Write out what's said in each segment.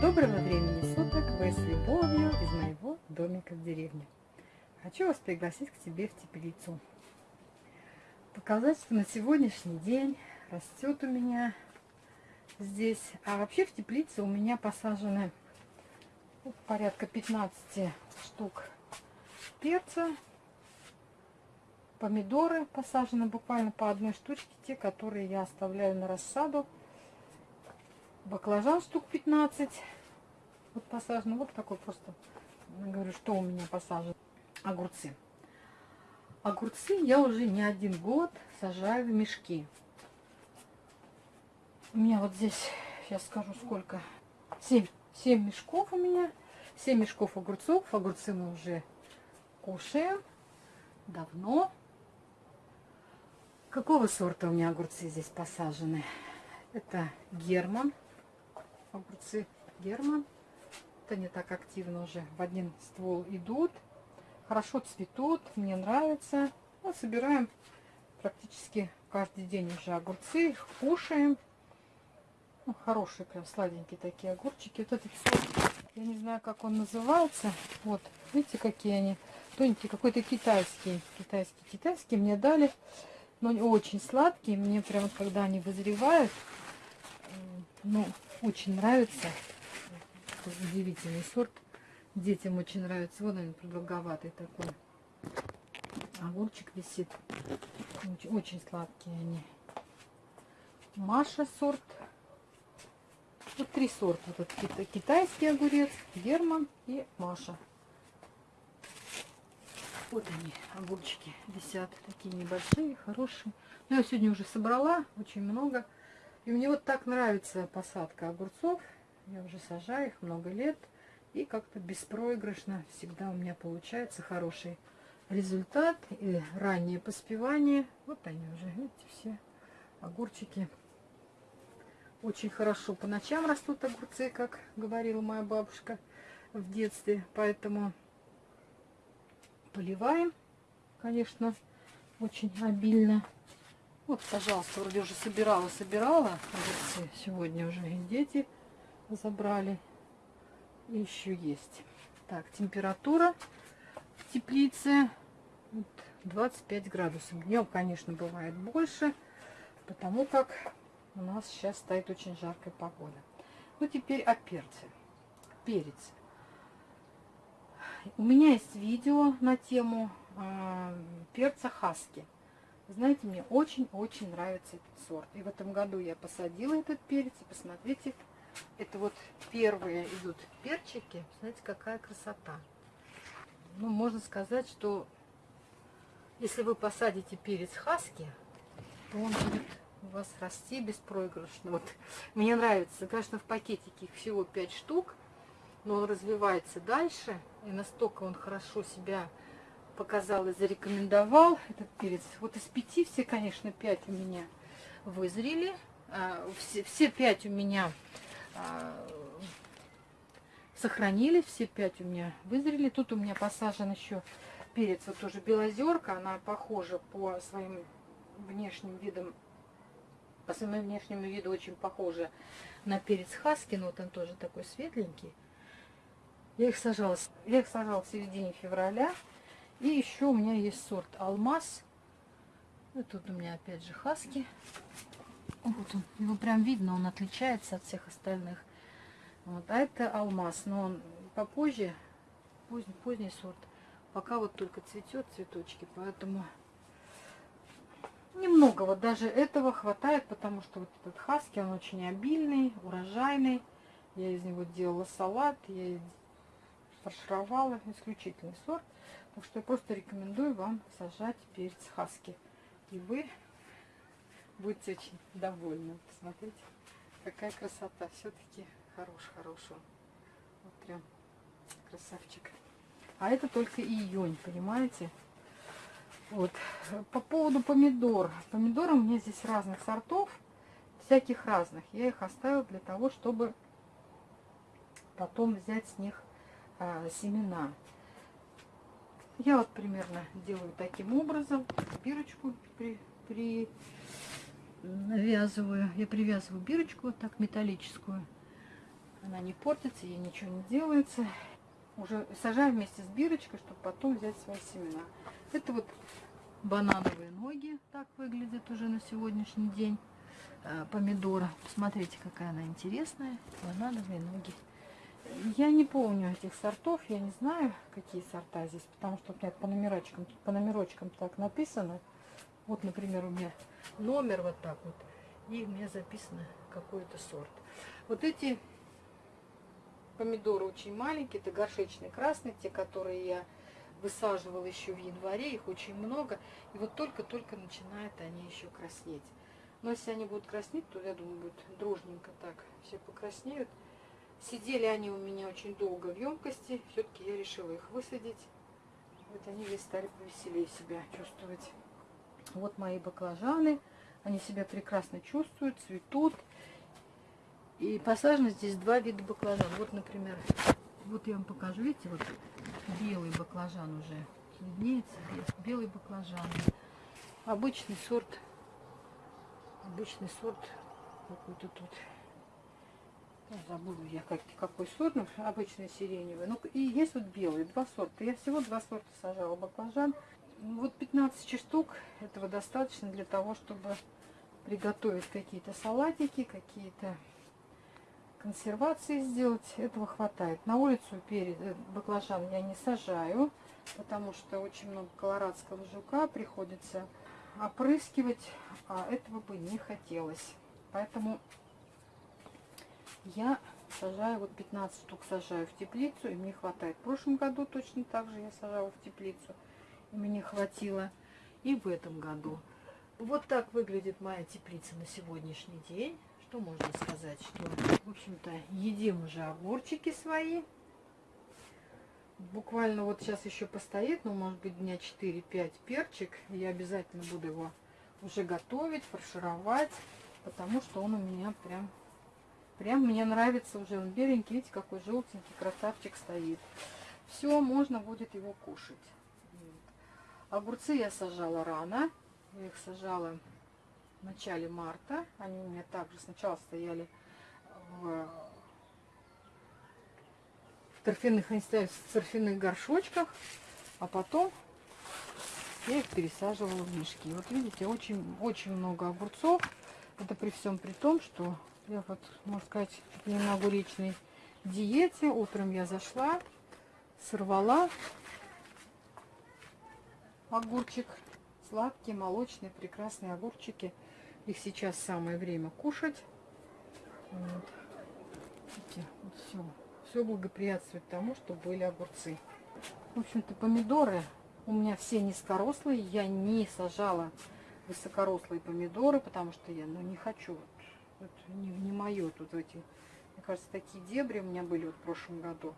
Доброго времени суток! Вы с любовью из моего домика в деревне. Хочу вас пригласить к себе в теплицу. Показать, что на сегодняшний день растет у меня здесь. А вообще в теплице у меня посажены ну, порядка 15 штук перца. Помидоры посажены буквально по одной штучке, те, которые я оставляю на рассаду. Баклажан штук 15. Вот посажено. Вот такой просто, говорю, что у меня посажено. Огурцы. Огурцы я уже не один год сажаю в мешки. У меня вот здесь, сейчас скажу сколько, 7, 7 мешков у меня. 7 мешков огурцов. Огурцы мы уже кушаем давно. Какого сорта у меня огурцы здесь посажены? Это Герман. Огурцы Герман. Это не так активно уже в один ствол идут. Хорошо цветут, мне нравится. Мы собираем практически каждый день уже огурцы, их кушаем. Ну, хорошие, прям сладенькие такие огурчики. Вот этот сорт, я не знаю, как он называется. Вот, видите, какие они. Тоненькие, какой-то китайский. Китайский, китайский мне дали. Но очень сладкие. Мне прям, когда они вызревают, ну, очень нравится. Удивительный сорт. Детям очень нравится. Вот он продолговатый такой. Огурчик висит. Очень, очень сладкие они. Маша сорт вот три сорта. Вот этот китайский огурец, Герман и Маша. Вот они, огурчики висят. Такие небольшие, хорошие. Но я сегодня уже собрала очень много. И мне вот так нравится посадка огурцов. Я уже сажаю их много лет. И как-то беспроигрышно всегда у меня получается хороший результат. И раннее поспевание. Вот они уже, видите, все огурчики очень хорошо по ночам растут огурцы, как говорила моя бабушка в детстве. Поэтому поливаем, конечно, очень обильно. Вот, пожалуйста, вроде уже собирала, собирала огурцы. Сегодня уже дети забрали. И еще есть. Так, температура в теплице 25 градусов. Днем, конечно, бывает больше, потому как у нас сейчас стоит очень жаркая погода. Ну, теперь о перце. Перец. У меня есть видео на тему э, перца хаски. Знаете, мне очень-очень нравится этот сорт. И в этом году я посадила этот перец. И посмотрите, это вот первые идут перчики. Знаете, какая красота. Ну, можно сказать, что если вы посадите перец хаски, то он будет у вас расти беспроигрышно. Вот мне нравится, конечно, в пакетике их всего 5 штук, но он развивается дальше, и настолько он хорошо себя показал и зарекомендовал, этот перец. Вот из пяти все, конечно, 5 у меня вызрели, а, все, все 5 у меня а, сохранились, все 5 у меня вызрели. Тут у меня посажен еще перец, вот тоже белозерка, она похожа по своим внешним видам по своему внешнему виду очень похожа на перец хаски, но вот он тоже такой светленький. Я их сажала, я их сажала в середине февраля. И еще у меня есть сорт алмаз. И тут у меня опять же хаски. Вот он, его прям видно, он отличается от всех остальных. Вот, а это алмаз, но он попозже, поздний, поздний сорт. Пока вот только цветет цветочки, поэтому Немного вот даже этого хватает, потому что вот этот хаски, он очень обильный, урожайный. Я из него делала салат, я фаршировала, исключительный сорт. Так что я просто рекомендую вам сажать перец хаски. И вы будете очень довольны. Посмотрите, какая красота. Все-таки хорош, хороший. Вот прям красавчик. А это только июнь, понимаете? Вот. По поводу помидор. Помидоры у меня здесь разных сортов, всяких разных. Я их оставила для того, чтобы потом взять с них а, семена. Я вот примерно делаю таким образом. Бирочку при, при, навязываю, я привязываю бирочку вот так металлическую. Она не портится, ей ничего не делается. Уже сажаю вместе с бирочкой, чтобы потом взять свои семена. Это вот банановые ноги, так выглядят уже на сегодняшний день. Э, помидора. Посмотрите, какая она интересная. Банановые ноги. Я не помню этих сортов, я не знаю, какие сорта здесь, потому что у меня по номерочкам, по номерочкам так написано. Вот, например, у меня номер вот так вот, и у меня записано какой-то сорт. Вот эти помидоры очень маленькие, это горшечные красные, те, которые я высаживала еще в январе, их очень много. И вот только-только начинают они еще краснеть. Но если они будут краснеть, то, я думаю, будет дружненько так все покраснеют. Сидели они у меня очень долго в емкости. Все-таки я решила их высадить. Вот они здесь стали повеселее себя чувствовать. Вот мои баклажаны. Они себя прекрасно чувствуют, цветут. И посажено здесь два вида баклажан. Вот, например, вот я вам покажу. Видите, вот белый баклажан уже виднеется. Белый баклажан. Обычный сорт. Обычный сорт какой-то тут. Ну, забыла я как, какой сорт, ну, обычный сиреневый. Ну, и есть вот белый, два сорта. Я всего два сорта сажала баклажан. Вот 15 штук этого достаточно для того, чтобы приготовить какие-то салатики, какие-то консервации сделать. Этого хватает. На улицу перед э, баклажан я не сажаю, потому что очень много колорадского жука приходится опрыскивать, а этого бы не хотелось. Поэтому я сажаю, вот 15 штук сажаю в теплицу, и мне хватает. В прошлом году точно так же я сажала в теплицу, и мне хватило. И в этом году. Вот так выглядит моя теплица на сегодняшний день. Что можно сказать? Что, в общем-то, едим уже огурчики свои. Буквально вот сейчас еще постоит, ну, может быть, дня 4-5 перчик. Я обязательно буду его уже готовить, фаршировать, потому что он у меня прям Прям мне нравится уже. Он беленький, видите, какой желтенький красавчик стоит. Все, можно будет его кушать. Огурцы я сажала рано. Я их сажала в начале марта. Они у меня также сначала стояли в, в торфяных, они стояли в торфяных горшочках, а потом я их пересаживала в мешки. Вот видите, очень, очень много огурцов. Это при всем при том, что я вот, можно сказать, на инаугуричной диете. Утром я зашла, сорвала огурчик. Сладкие, молочные, прекрасные огурчики. Их сейчас самое время кушать. Вот. Видите, вот все. Все благоприятствует тому, что были огурцы. В общем-то, помидоры у меня все низкорослые. Я не сажала высокорослые помидоры, потому что я ну, не хочу вот не, не мое тут эти, мне кажется, такие дебри у меня были вот в прошлом году.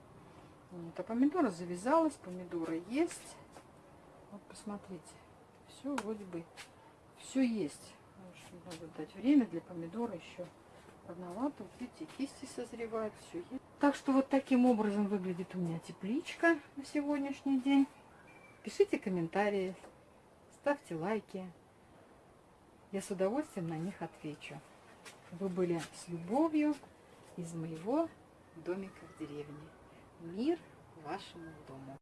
Вот, а помидора завязалась, помидоры есть. Вот посмотрите, все вроде бы, все есть. Надо дать время для помидора еще рановато. Вот видите, кисти созревают, все есть. Так что вот таким образом выглядит у меня тепличка на сегодняшний день. Пишите комментарии, ставьте лайки. Я с удовольствием на них отвечу. Вы были с любовью из моего домика в деревне. Мир вашему дому.